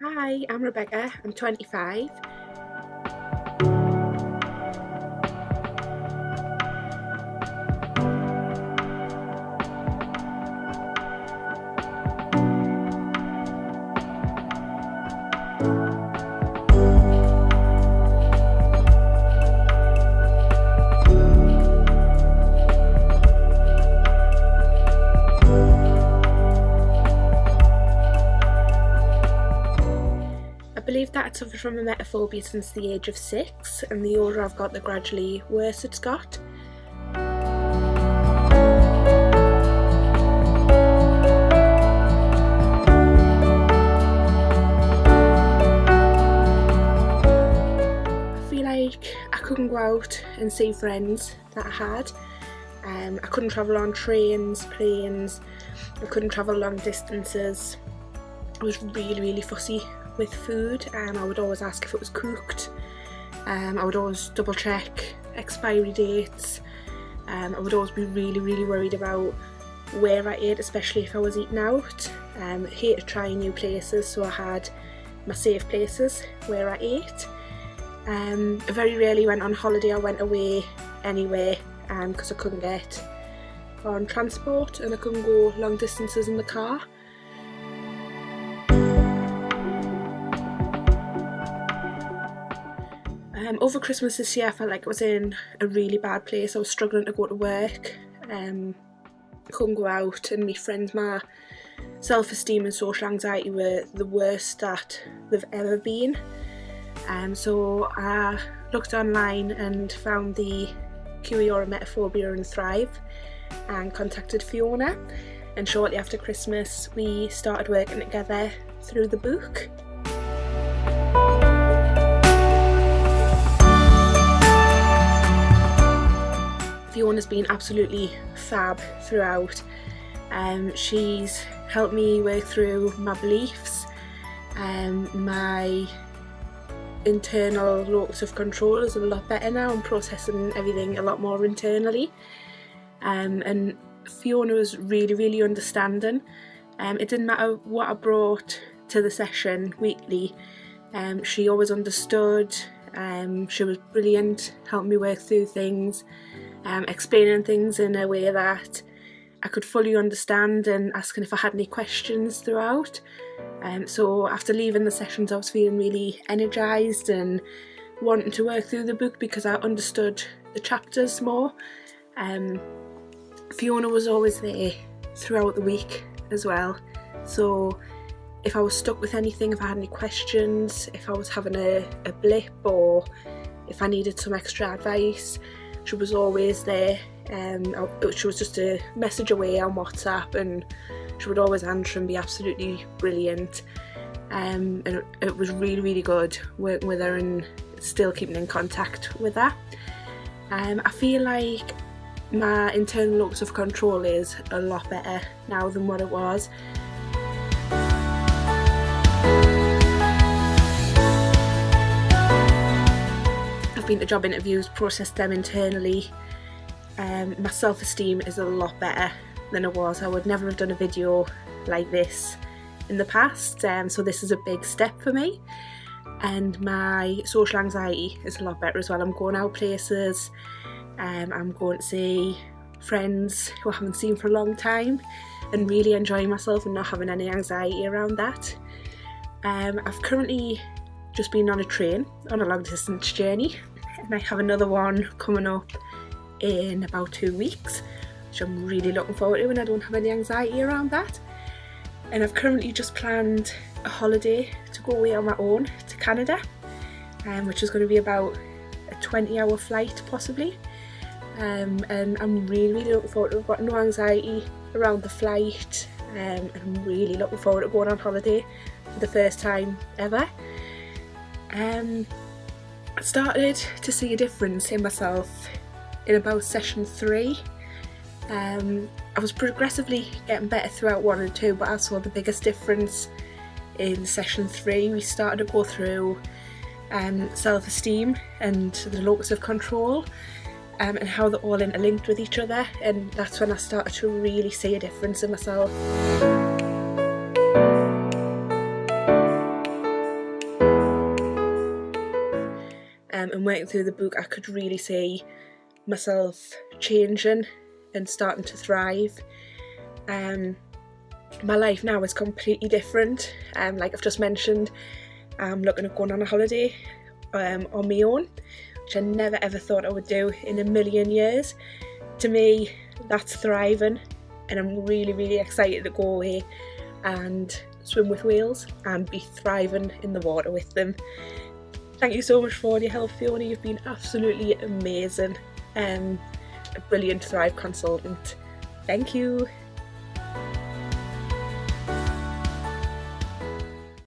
Hi, I'm Rebecca, I'm 25. Suffered from emetophobia since the age of six and the older I've got the gradually worse it's got. I feel like I couldn't go out and see friends that I had. Um, I couldn't travel on trains, planes, I couldn't travel long distances. I was really really fussy with food and I would always ask if it was cooked. Um, I would always double check expiry dates. Um, I would always be really really worried about where I ate especially if I was eating out. Um, I hated trying new places so I had my safe places where I ate. Um, very rarely went on holiday I went away anywhere because I couldn't get on transport and I couldn't go long distances in the car. Um, over Christmas this year I felt like I was in a really bad place. I was struggling to go to work, um, couldn't go out and my friends, my self-esteem and social anxiety were the worst that they've ever been. Um, so I looked online and found the Kick Your Emetophobia and Thrive and contacted Fiona and shortly after Christmas we started working together through the book. Fiona's been absolutely fab throughout. Um, she's helped me work through my beliefs, um, my internal locus of control is a lot better now. I'm processing everything a lot more internally. Um, and Fiona was really, really understanding. Um, it didn't matter what I brought to the session weekly, um, she always understood. Um, she was brilliant, helped me work through things, um, explaining things in a way that I could fully understand and asking if I had any questions throughout. Um, so after leaving the sessions I was feeling really energised and wanting to work through the book because I understood the chapters more. Um, Fiona was always there throughout the week as well so if I was stuck with anything, if I had any questions, if I was having a, a blip or if I needed some extra advice she was always there um, she was just a message away on WhatsApp and she would always answer and be absolutely brilliant um, and it, it was really really good working with her and still keeping in contact with her. Um, I feel like my internal locus of control is a lot better now than what it was. Been to job interviews, processed them internally. Um, my self-esteem is a lot better than it was. I would never have done a video like this in the past, um, so this is a big step for me. And my social anxiety is a lot better as well. I'm going out places, um, I'm going to see friends who I haven't seen for a long time and really enjoying myself and not having any anxiety around that. Um, I've currently just been on a train on a long distance journey and I have another one coming up in about two weeks which I'm really looking forward to and I don't have any anxiety around that and I've currently just planned a holiday to go away on my own to Canada um, which is going to be about a 20 hour flight possibly um, and I'm really really looking forward to it. I've got no anxiety around the flight um, and I'm really looking forward to going on holiday for the first time ever. Um, Started to see a difference in myself in about session three. Um, I was progressively getting better throughout one and two but I saw the biggest difference in session three. We started to go through um, self-esteem and the locus of control um, and how they're all interlinked with each other and that's when I started to really see a difference in myself. Um, and working through the book I could really see myself changing and starting to thrive. Um, my life now is completely different. Um, like I've just mentioned, I'm looking at going on a holiday um, on my own, which I never ever thought I would do in a million years. To me, that's thriving, and I'm really, really excited to go away and swim with whales and be thriving in the water with them. Thank you so much for all your help, Fiona. You've been absolutely amazing. Um, a brilliant Thrive consultant. Thank you.